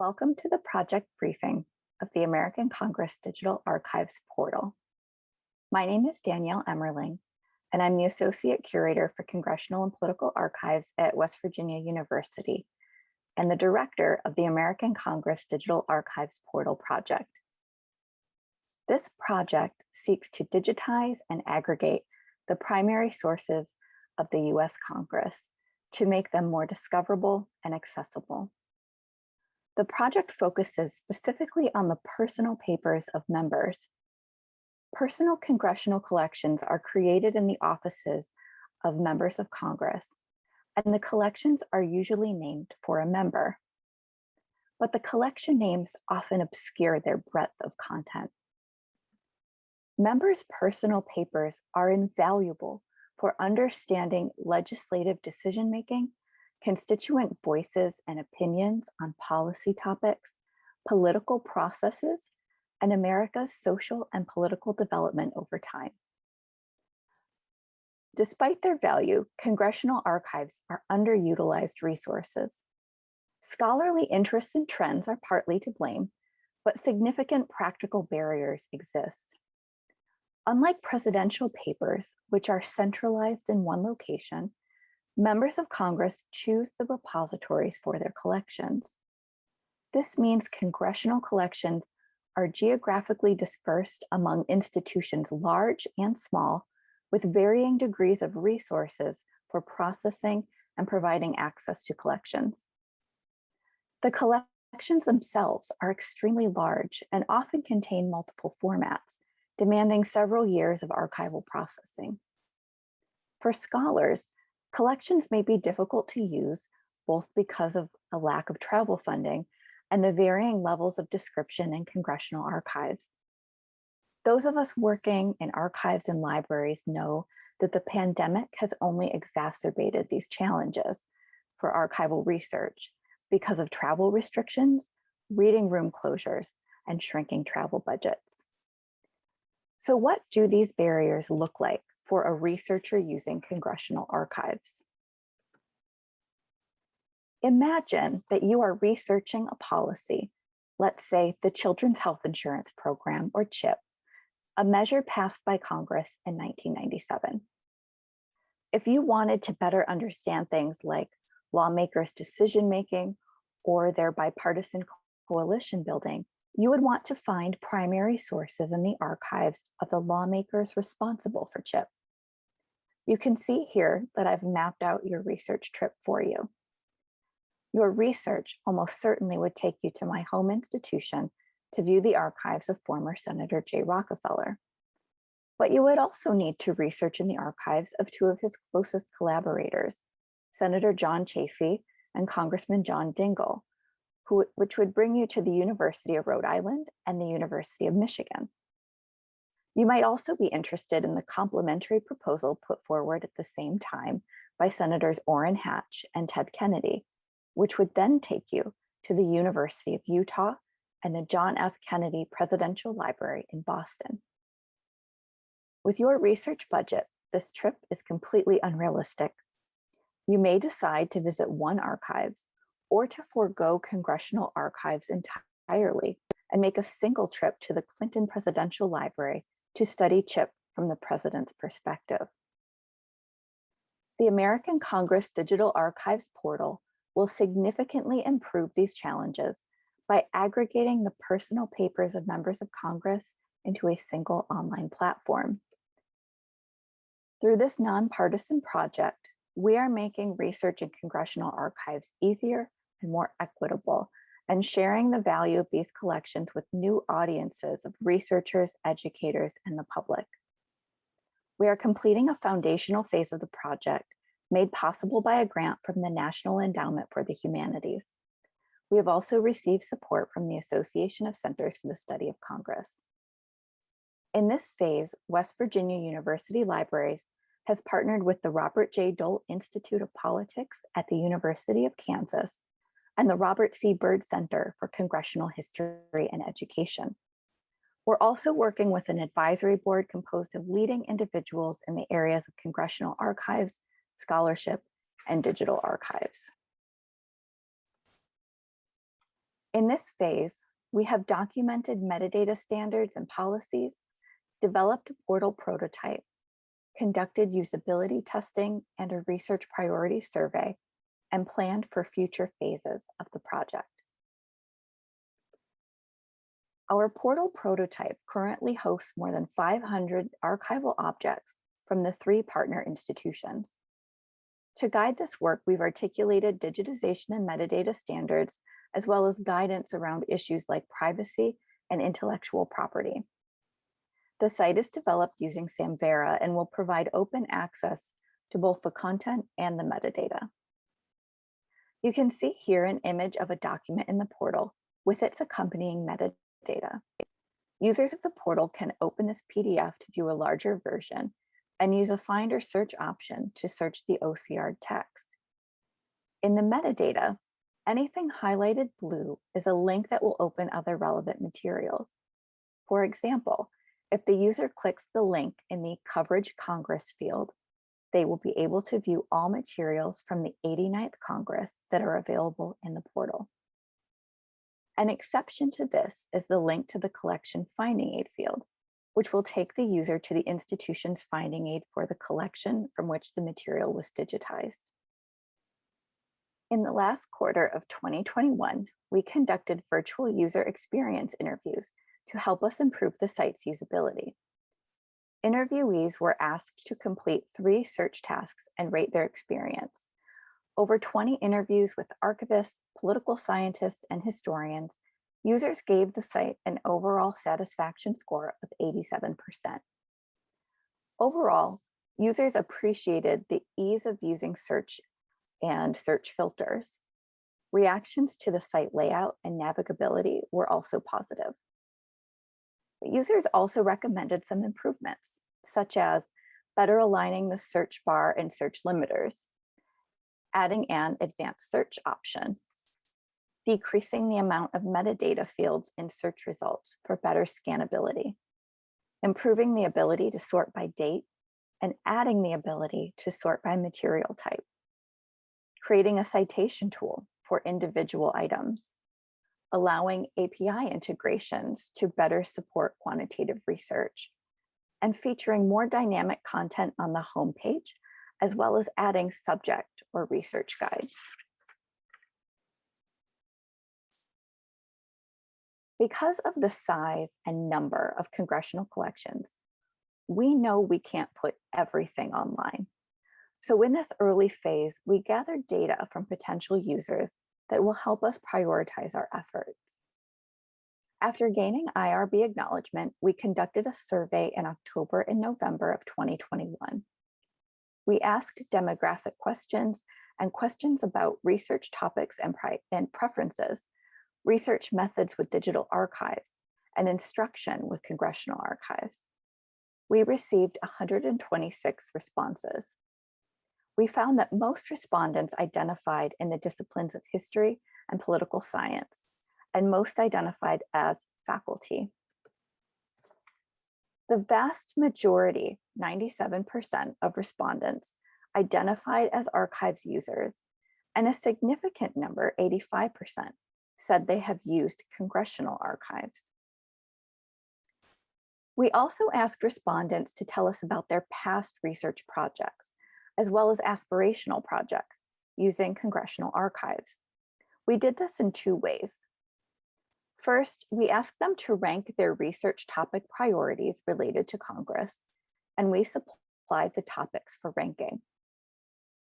Welcome to the project briefing of the American Congress Digital Archives portal. My name is Danielle Emmerling, and I'm the Associate Curator for Congressional and Political Archives at West Virginia University and the Director of the American Congress Digital Archives portal project. This project seeks to digitize and aggregate the primary sources of the US Congress to make them more discoverable and accessible. The project focuses specifically on the personal papers of members. Personal congressional collections are created in the offices of members of Congress, and the collections are usually named for a member. But the collection names often obscure their breadth of content. Members' personal papers are invaluable for understanding legislative decision-making, constituent voices and opinions on policy topics, political processes, and America's social and political development over time. Despite their value, congressional archives are underutilized resources. Scholarly interests and trends are partly to blame, but significant practical barriers exist. Unlike presidential papers, which are centralized in one location, members of Congress choose the repositories for their collections. This means congressional collections are geographically dispersed among institutions large and small with varying degrees of resources for processing and providing access to collections. The collections themselves are extremely large and often contain multiple formats, demanding several years of archival processing. For scholars, collections may be difficult to use, both because of a lack of travel funding and the varying levels of description in congressional archives. Those of us working in archives and libraries know that the pandemic has only exacerbated these challenges for archival research because of travel restrictions, reading room closures, and shrinking travel budgets. So what do these barriers look like for a researcher using congressional archives? Imagine that you are researching a policy, let's say the Children's Health Insurance Program or CHIP, a measure passed by Congress in 1997. If you wanted to better understand things like lawmakers' decision-making or their bipartisan coalition building, you would want to find primary sources in the archives of the lawmakers responsible for CHIP. You can see here that I've mapped out your research trip for you. Your research almost certainly would take you to my home institution to view the archives of former Senator Jay Rockefeller. But you would also need to research in the archives of two of his closest collaborators, Senator John Chafee and Congressman John Dingell, who, which would bring you to the University of Rhode Island and the University of Michigan. You might also be interested in the complementary proposal put forward at the same time by Senators Orrin Hatch and Ted Kennedy, which would then take you to the University of Utah and the John F. Kennedy Presidential Library in Boston. With your research budget, this trip is completely unrealistic. You may decide to visit one archives or to forego congressional archives entirely and make a single trip to the Clinton Presidential Library to study CHIP from the president's perspective. The American Congress Digital Archives portal will significantly improve these challenges by aggregating the personal papers of members of Congress into a single online platform. Through this nonpartisan project, we are making research in congressional archives easier and more equitable, and sharing the value of these collections with new audiences of researchers, educators, and the public. We are completing a foundational phase of the project made possible by a grant from the National Endowment for the Humanities. We have also received support from the Association of Centers for the Study of Congress. In this phase, West Virginia University Libraries has partnered with the Robert J. Dole Institute of Politics at the University of Kansas and the Robert C. Byrd Center for Congressional History and Education. We're also working with an advisory board composed of leading individuals in the areas of congressional archives, scholarship, and digital archives. In this phase, we have documented metadata standards and policies, developed a portal prototype, conducted usability testing and a research priority survey, and planned for future phases of the project. Our portal prototype currently hosts more than 500 archival objects from the three partner institutions. To guide this work, we've articulated digitization and metadata standards, as well as guidance around issues like privacy and intellectual property. The site is developed using Samvera and will provide open access to both the content and the metadata. You can see here an image of a document in the portal with its accompanying metadata. Users of the portal can open this PDF to view a larger version and use a find or search option to search the OCR text. In the metadata, anything highlighted blue is a link that will open other relevant materials. For example, if the user clicks the link in the Coverage Congress field, they will be able to view all materials from the 89th Congress that are available in the portal. An exception to this is the link to the collection finding aid field, which will take the user to the institution's finding aid for the collection from which the material was digitized. In the last quarter of 2021, we conducted virtual user experience interviews to help us improve the site's usability. Interviewees were asked to complete three search tasks and rate their experience. Over 20 interviews with archivists, political scientists, and historians, users gave the site an overall satisfaction score of 87%. Overall, users appreciated the ease of using search and search filters. Reactions to the site layout and navigability were also positive. But users also recommended some improvements, such as better aligning the search bar and search limiters, adding an advanced search option, decreasing the amount of metadata fields in search results for better scannability, improving the ability to sort by date, and adding the ability to sort by material type, creating a citation tool for individual items, allowing API integrations to better support quantitative research, and featuring more dynamic content on the homepage as well as adding subject or research guides. Because of the size and number of congressional collections, we know we can't put everything online. So in this early phase, we gathered data from potential users that will help us prioritize our efforts. After gaining IRB acknowledgement, we conducted a survey in October and November of 2021. We asked demographic questions and questions about research topics and, and preferences, research methods with digital archives, and instruction with congressional archives. We received 126 responses. We found that most respondents identified in the disciplines of history and political science, and most identified as faculty. The vast majority, 97% of respondents, identified as archives users, and a significant number, 85%, said they have used congressional archives. We also asked respondents to tell us about their past research projects, as well as aspirational projects using congressional archives. We did this in two ways. First, we asked them to rank their research topic priorities related to Congress, and we supplied the topics for ranking.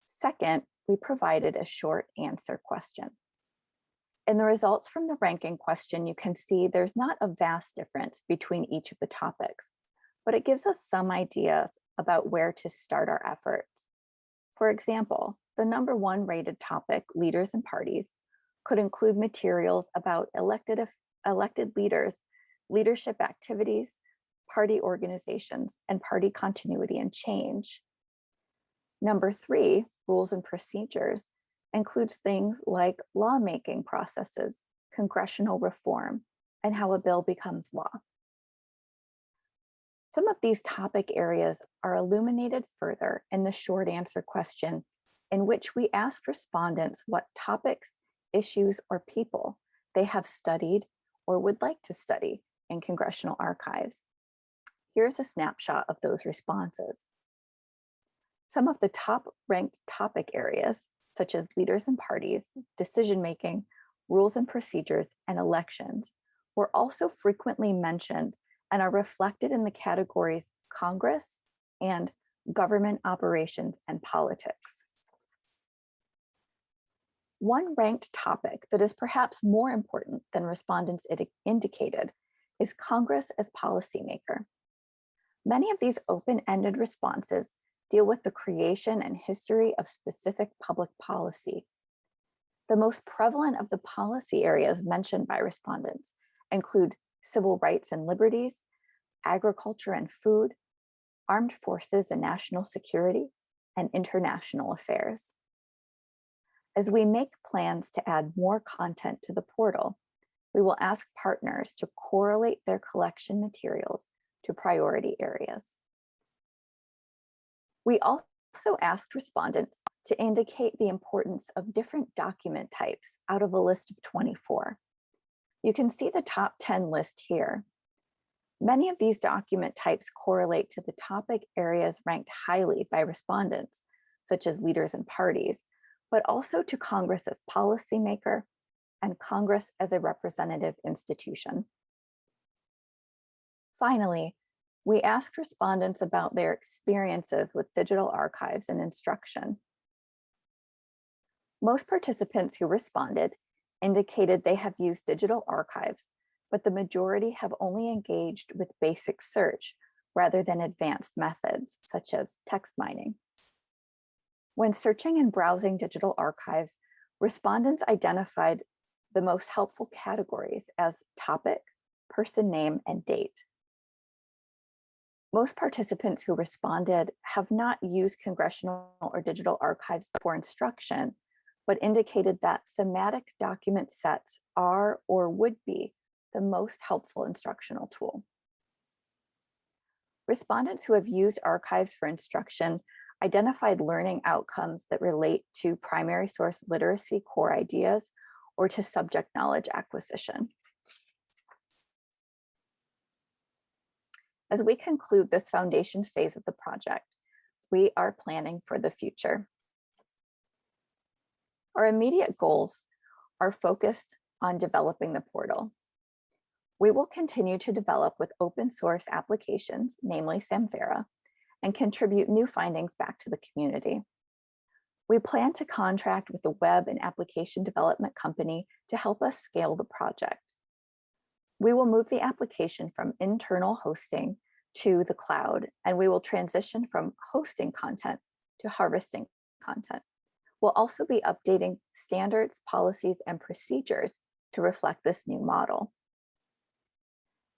Second, we provided a short answer question. In the results from the ranking question, you can see there's not a vast difference between each of the topics, but it gives us some ideas about where to start our efforts. For example, the number one rated topic, leaders and parties, could include materials about elected elected leaders, leadership activities, party organizations, and party continuity and change. Number three, rules and procedures, includes things like lawmaking processes, congressional reform, and how a bill becomes law. Some of these topic areas are illuminated further in the short answer question in which we asked respondents what topics, issues, or people they have studied or would like to study in congressional archives. Here's a snapshot of those responses. Some of the top ranked topic areas, such as leaders and parties, decision-making, rules and procedures, and elections, were also frequently mentioned and are reflected in the categories Congress and government operations and politics. One ranked topic that is perhaps more important than respondents indicated is Congress as policymaker. Many of these open-ended responses deal with the creation and history of specific public policy. The most prevalent of the policy areas mentioned by respondents include civil rights and liberties, agriculture and food, armed forces and national security, and international affairs. As we make plans to add more content to the portal, we will ask partners to correlate their collection materials to priority areas. We also asked respondents to indicate the importance of different document types out of a list of 24. You can see the top 10 list here. Many of these document types correlate to the topic areas ranked highly by respondents, such as leaders and parties, but also to Congress as policymaker and Congress as a representative institution. Finally, we asked respondents about their experiences with digital archives and instruction. Most participants who responded indicated they have used digital archives but the majority have only engaged with basic search rather than advanced methods such as text mining. When searching and browsing digital archives, respondents identified the most helpful categories as topic, person name, and date. Most participants who responded have not used congressional or digital archives for instruction, but indicated that thematic document sets are or would be the most helpful instructional tool. Respondents who have used archives for instruction identified learning outcomes that relate to primary source literacy core ideas or to subject knowledge acquisition. As we conclude this foundations phase of the project, we are planning for the future. Our immediate goals are focused on developing the portal. We will continue to develop with open source applications, namely Samvera, and contribute new findings back to the community. We plan to contract with a web and application development company to help us scale the project. We will move the application from internal hosting to the cloud, and we will transition from hosting content to harvesting content. We'll also be updating standards, policies, and procedures to reflect this new model.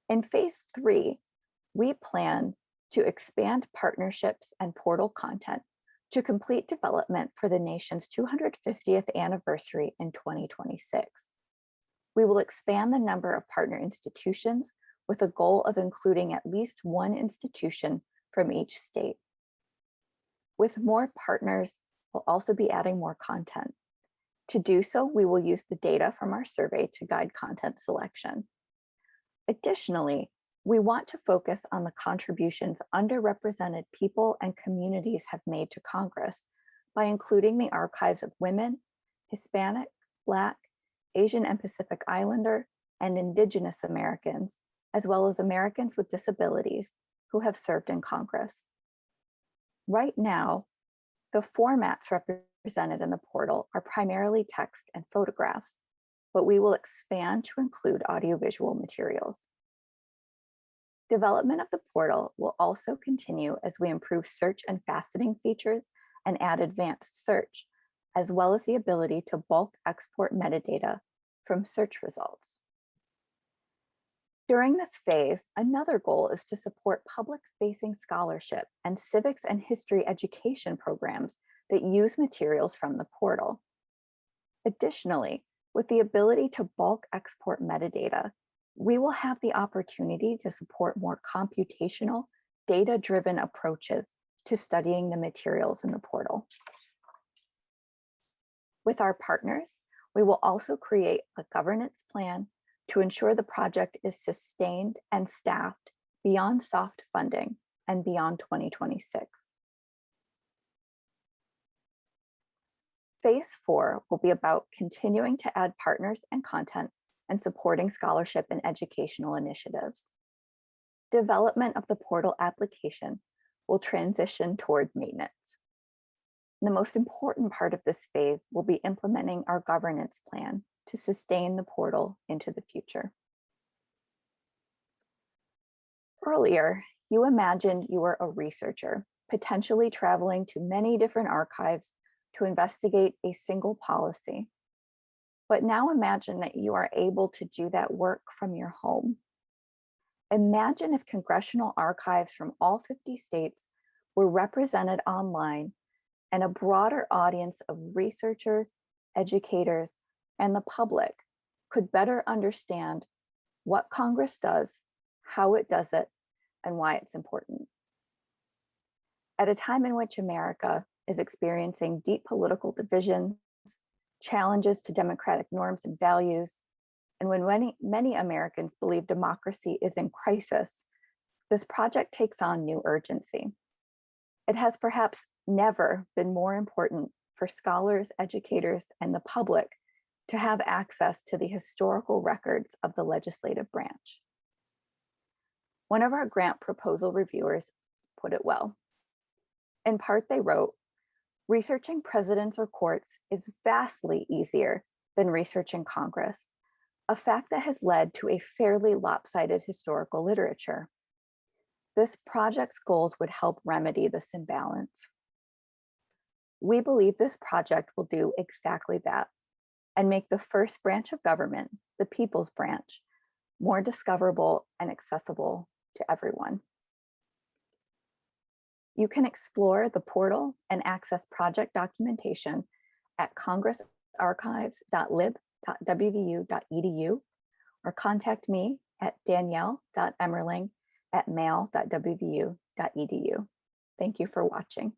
In phase three, we plan to expand partnerships and portal content to complete development for the nation's 250th anniversary in 2026. We will expand the number of partner institutions with a goal of including at least one institution from each state. With more partners, we'll also be adding more content. To do so, we will use the data from our survey to guide content selection. Additionally, we want to focus on the contributions underrepresented people and communities have made to Congress by including the archives of women, Hispanic, Black, Asian and Pacific Islander, and Indigenous Americans, as well as Americans with disabilities who have served in Congress. Right now, the formats represented in the portal are primarily text and photographs, but we will expand to include audiovisual materials. Development of the portal will also continue as we improve search and faceting features and add advanced search, as well as the ability to bulk export metadata from search results. During this phase, another goal is to support public-facing scholarship and civics and history education programs that use materials from the portal. Additionally, with the ability to bulk export metadata, we will have the opportunity to support more computational, data-driven approaches to studying the materials in the portal. With our partners, We will also create a governance plan to ensure the project is sustained and staffed beyond soft funding and beyond 2026. Phase four will be about continuing to add partners and content and supporting scholarship and educational initiatives. Development of the portal application will transition toward maintenance. The most important part of this phase will be implementing our governance plan to sustain the portal into the future. Earlier, you imagined you were a researcher, potentially traveling to many different archives to investigate a single policy. But now imagine that you are able to do that work from your home. Imagine if congressional archives from all 50 states were represented online and a broader audience of researchers, educators, and the public could better understand what Congress does, how it does it, and why it's important. At a time in which America is experiencing deep political divisions, challenges to democratic norms and values, and when many, many Americans believe democracy is in crisis, this project takes on new urgency. It has perhaps never been more important for scholars, educators, and the public to have access to the historical records of the legislative branch. One of our grant proposal reviewers put it well. In part, they wrote, researching presidents or courts is vastly easier than researching Congress, a fact that has led to a fairly lopsided historical literature. This project's goals would help remedy this imbalance. We believe this project will do exactly that and make the first branch of government, the people's branch, more discoverable and accessible to everyone. You can explore the portal and access project documentation at congressarchives.lib.wvu.edu or contact me at danielle.emmerling at mail.wvu.edu. Thank you for watching.